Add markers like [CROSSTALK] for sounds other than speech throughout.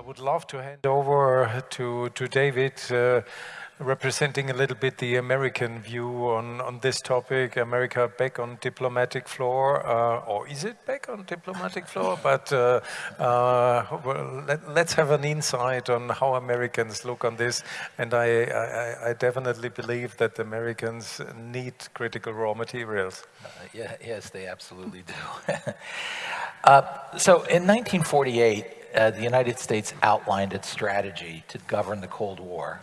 I would love to hand over to, to David, uh, representing a little bit the American view on, on this topic. America back on diplomatic floor, uh, or is it back on diplomatic floor? [LAUGHS] But uh, uh, well, let, us have an insight on how Americans look on this. And I, I, I definitely believe that Americans need critical raw materials. Uh, yeah, yes, they absolutely do. [LAUGHS] Uh, so in 1948, uh, the United States outlined its strategy to govern the Cold War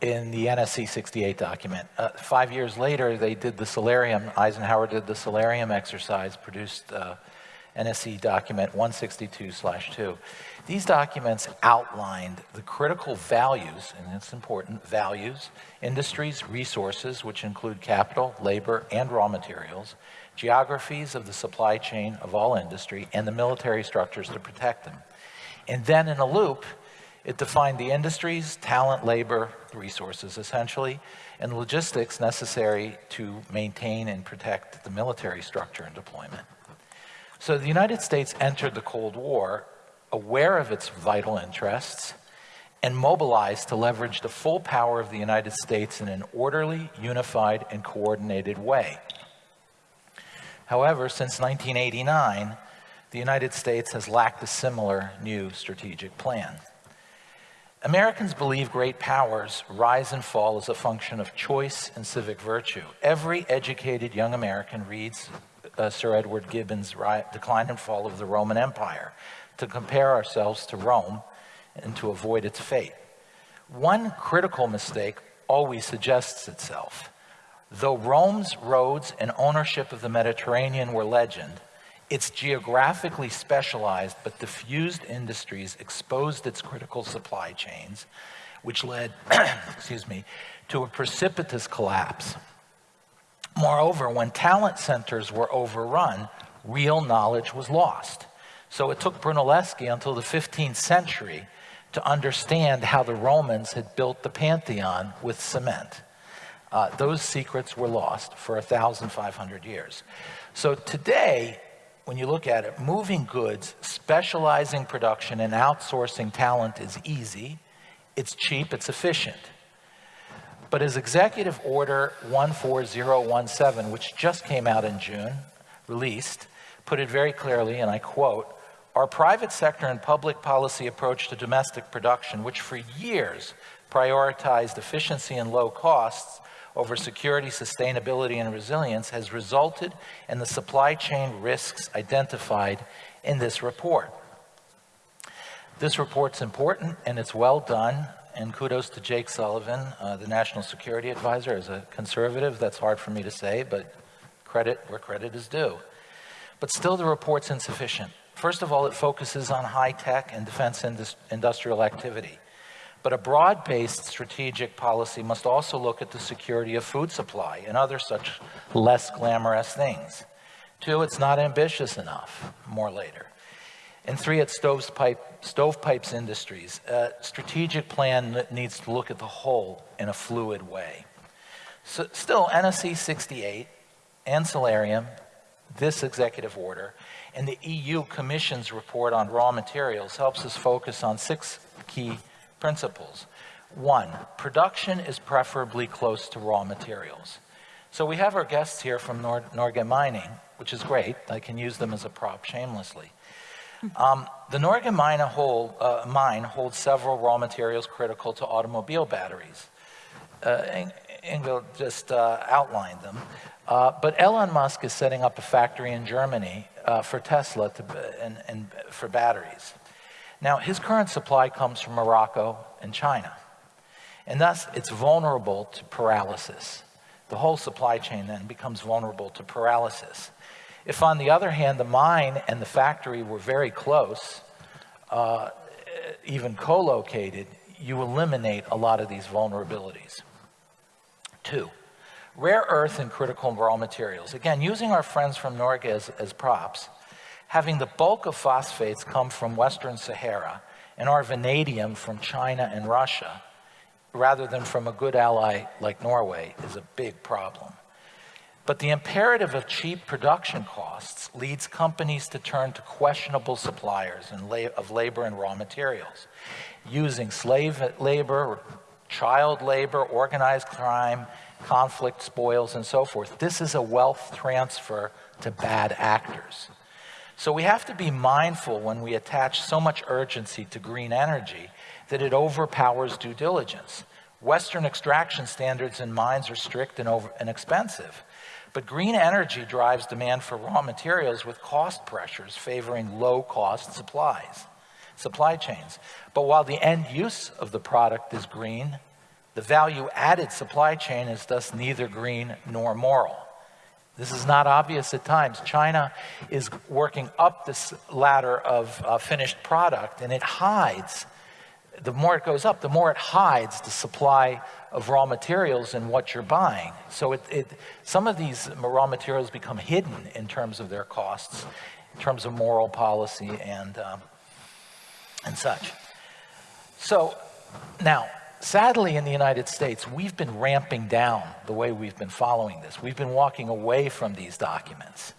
in the NSC 68 document. Uh, five years later, they did the Solarium, Eisenhower did the Solarium exercise, produced uh, NSC document 162-2. These documents outlined the critical values, and it's important, values, industries, resources, which include capital, labor, and raw materials, geographies of the supply chain of all industry, and the military structures to protect them. And then in a loop, it defined the industries, talent, labor, resources essentially, and logistics necessary to maintain and protect the military structure and deployment. So the United States entered the Cold War aware of its vital interests and mobilized to leverage the full power of the United States in an orderly, unified, and coordinated way. However, since 1989, the United States has lacked a similar new strategic plan. Americans believe great powers rise and fall as a function of choice and civic virtue. Every educated young American reads uh, Sir Edward Gibbon's Decline and Fall of the Roman Empire to compare ourselves to Rome and to avoid its fate. One critical mistake always suggests itself. Though Rome's roads and ownership of the Mediterranean were legend, its geographically specialized but diffused industries exposed its critical supply chains, which led, [CLEARS THROAT] excuse me, to a precipitous collapse. Moreover, when talent centers were overrun, real knowledge was lost. So it took Brunelleschi until the 15th century to understand how the Romans had built the Pantheon with cement. Uh, those secrets were lost for 1,500 years. So today, when you look at it, moving goods, specializing production, and outsourcing talent is easy, it's cheap, it's efficient. But as Executive Order 14017, which just came out in June, released, put it very clearly, and I quote, our private sector and public policy approach to domestic production, which for years prioritized efficiency and low costs, over security, sustainability, and resilience has resulted in the supply chain risks identified in this report. This report's important and it's well done, and kudos to Jake Sullivan, uh, the National Security Advisor. As a conservative, that's hard for me to say, but credit where credit is due. But still, the report's insufficient. First of all, it focuses on high-tech and defense indus industrial activity. But a broad-based strategic policy must also look at the security of food supply and other such less glamorous things. Two, it's not ambitious enough, more later. And three, it's stovepipe, stovepipes industries. A strategic plan needs to look at the whole in a fluid way. So still, NSC 68 and this executive order, and the EU Commission's report on raw materials helps us focus on six key principles. One, production is preferably close to raw materials. So we have our guests here from Nor Norge Mining, which is great. I can use them as a prop shamelessly. Um, the Norge mine, hold, uh, mine, holds several raw materials critical to automobile batteries. Uh, Ingvild just uh, them. Uh, but Elon Musk is setting up a factory in Germany uh, for Tesla to, and, and for batteries. Now, his current supply comes from Morocco and China. And thus, it's vulnerable to paralysis. The whole supply chain then becomes vulnerable to paralysis. If, on the other hand, the mine and the factory were very close, uh, even co-located, you eliminate a lot of these vulnerabilities. Two, rare earth and critical raw materials. Again, using our friends from Norge as, as props, having the bulk of phosphates come from Western Sahara and our vanadium from China and Russia, rather than from a good ally like Norway, is a big problem. But the imperative of cheap production costs leads companies to turn to questionable suppliers of labor and raw materials, using slave labor, child labor, organized crime, conflict, spoils, and so forth. This is a wealth transfer to bad actors. So we have to be mindful when we attach so much urgency to green energy that it overpowers due diligence. Western extraction standards in mines are strict and, over, and expensive. But green energy drives demand for raw materials with cost pressures favoring low-cost supplies, supply chains. But while the end use of the product is green, the value-added supply chain is thus neither green nor moral. This is not obvious at times. China is working up this ladder of uh, finished product and it hides the more it goes up, the more it hides the supply of raw materials and what you're buying. So it, it, some of these raw materials become hidden in terms of their costs, in terms of moral policy and, um, and such. So now, sadly in the United States, we've been ramping down the way we've been following this. We've been walking away from these documents.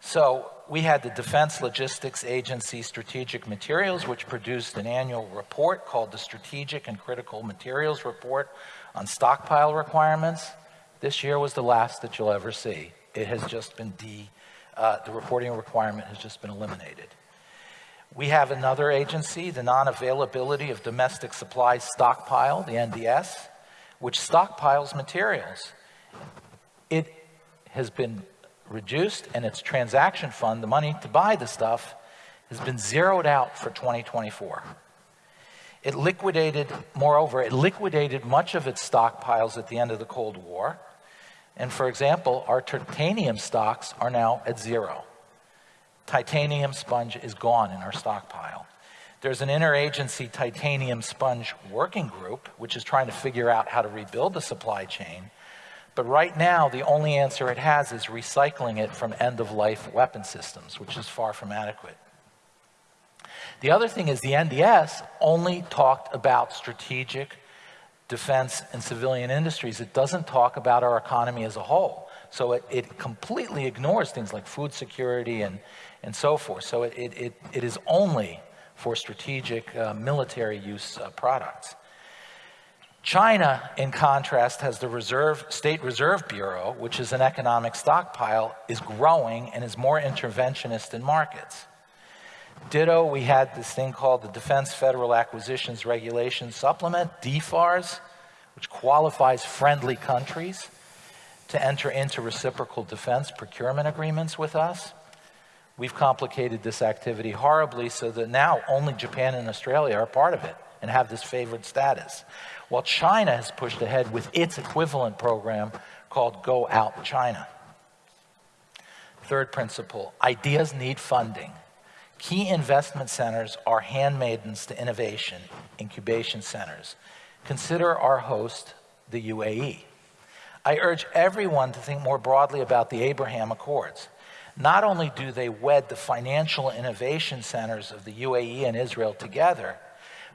So we had the Defense Logistics Agency Strategic Materials, which produced an annual report called the Strategic and Critical Materials Report on Stockpile Requirements. This year was the last that you'll ever see. It has just been de, uh, the reporting requirement has just been eliminated. We have another agency, the Non-Availability of Domestic Supplies Stockpile, the NDS, which stockpiles materials. It has been reduced and its transaction fund, the money to buy the stuff, has been zeroed out for 2024. It liquidated, moreover, it liquidated much of its stockpiles at the end of the Cold War. And for example, our titanium stocks are now at zero. Titanium sponge is gone in our stockpile. There's an interagency titanium sponge working group, which is trying to figure out how to rebuild the supply chain. But right now, the only answer it has is recycling it from end-of-life weapon systems, which is far from adequate. The other thing is the NDS only talked about strategic defense and civilian industries. It doesn't talk about our economy as a whole. So it, it completely ignores things like food security and, and so forth. So it, it, it is only for strategic uh, military use uh, products. China, in contrast, has the Reserve, State Reserve Bureau, which is an economic stockpile, is growing and is more interventionist in markets. Ditto, we had this thing called the Defense Federal Acquisitions Regulation Supplement, DFARS, which qualifies friendly countries to enter into reciprocal defense procurement agreements with us. We've complicated this activity horribly so that now only Japan and Australia are part of it and have this favored status while China has pushed ahead with its equivalent program called Go Out China. Third principle, ideas need funding. Key investment centers are handmaidens to innovation, incubation centers. Consider our host, the UAE. I urge everyone to think more broadly about the Abraham Accords. Not only do they wed the financial innovation centers of the UAE and Israel together,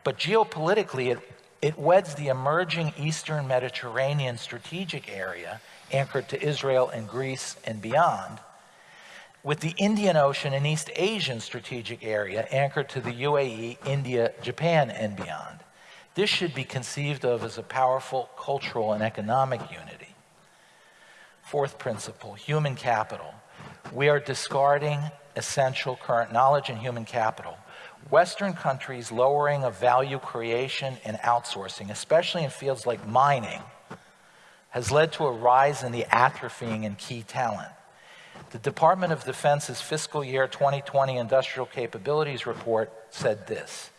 but geopolitically it it weds the emerging Eastern Mediterranean strategic area, anchored to Israel and Greece and beyond, with the Indian Ocean and East Asian strategic area, anchored to the UAE, India, Japan, and beyond. This should be conceived of as a powerful cultural and economic unity. Fourth principle, human capital. We are discarding essential current knowledge and human capital. Western countries' lowering of value creation and outsourcing, especially in fields like mining, has led to a rise in the atrophying in key talent. The Department of Defense's fiscal year 2020 industrial capabilities report said this.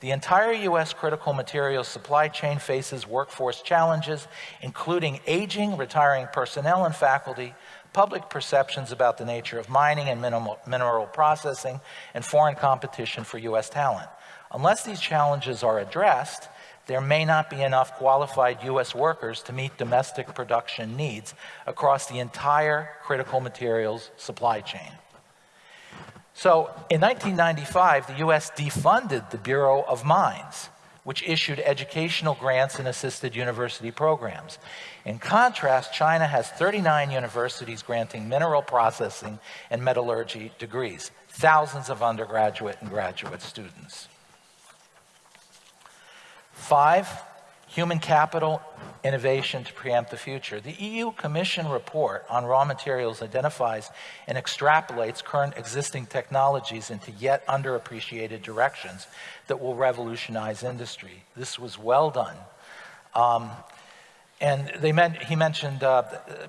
The entire U.S. critical materials supply chain faces workforce challenges, including aging, retiring personnel and faculty, public perceptions about the nature of mining and mineral, mineral processing, and foreign competition for U.S. talent. Unless these challenges are addressed, there may not be enough qualified U.S. workers to meet domestic production needs across the entire critical materials supply chain. So in 1995, the U.S. defunded the Bureau of Mines, which issued educational grants and assisted university programs. In contrast, China has 39 universities granting mineral processing and metallurgy degrees, thousands of undergraduate and graduate students. Five, human capital innovation to preempt the future. The EU Commission report on raw materials identifies and extrapolates current existing technologies into yet underappreciated directions that will revolutionize industry. This was well done. Um, and they meant, he mentioned, uh,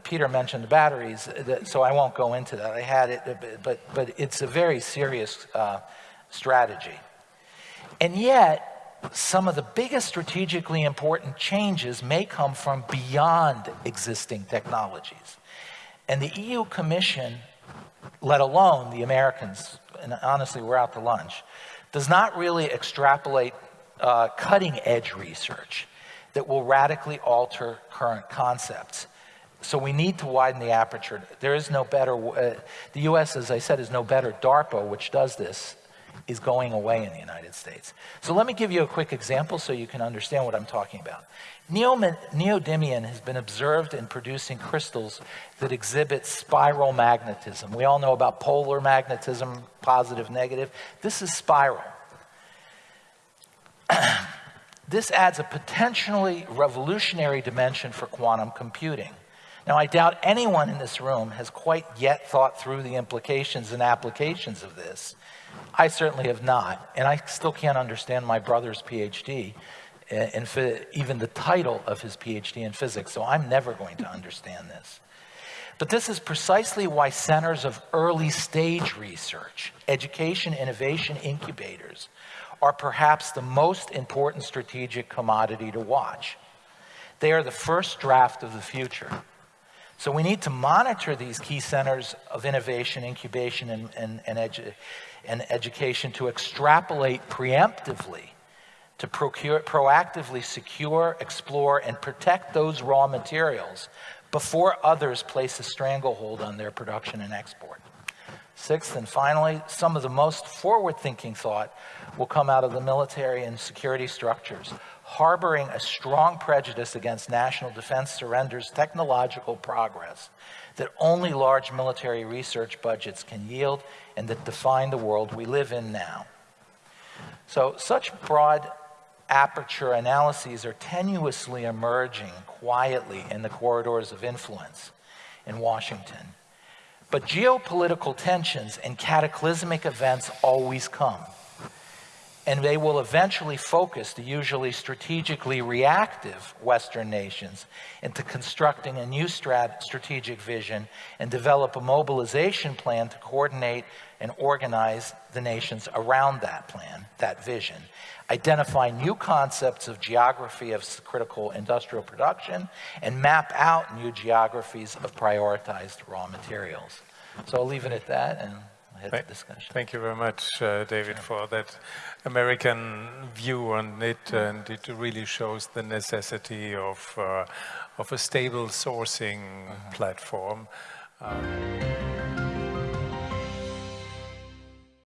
Peter mentioned the batteries, that, so I won't go into that. I had it, but, but it's a very serious uh, strategy. And yet, some of the biggest strategically important changes may come from beyond existing technologies. And the EU Commission, let alone the Americans, and honestly, we're out to lunch, does not really extrapolate uh, cutting edge research that will radically alter current concepts. So we need to widen the aperture. There is no better, uh, the US, as I said, is no better. DARPA, which does this, is going away in the United States. So let me give you a quick example so you can understand what I'm talking about. neodymium has been observed in producing crystals that exhibit spiral magnetism. We all know about polar magnetism, positive, negative. This is spiral. [CLEARS THROAT] this adds a potentially revolutionary dimension for quantum computing. Now, I doubt anyone in this room has quite yet thought through the implications and applications of this. I certainly have not, and I still can't understand my brother's eh, PhD, and even the title of his PhD in physics, so I'm never going to understand this. But this is precisely why centers of early stage research, education, innovation incubators, are perhaps the most important strategic commodity to watch. They are the first draft of the future. So we need to monitor these key centers of innovation, incubation, and, and, and, edu and education to extrapolate preemptively, to procure, proactively secure, explore, and protect those raw materials before others place a stranglehold on their production and export. Sixth and finally, some of the most forward-thinking thought will come out of the military and security structures, harboring a strong prejudice against national defense surrenders technological progress that only large military research budgets can yield and that define the world we live in now. So such broad aperture analyses are tenuously emerging quietly in the corridors of influence in Washington. But geopolitical tensions and cataclysmic events always come and they will eventually focus the usually strategically reactive Western nations into constructing a new strat strategic vision and develop a mobilization plan to coordinate and organize the nations around that plan, that vision, identify new concepts of geography of critical industrial production, and map out new geographies of prioritized raw materials. So I'll leave it at that and thank, discussion. Thank you very much, uh, David, for that American view on it, and it really shows the necessity of uh, of a stable sourcing uh -huh. platform. Um,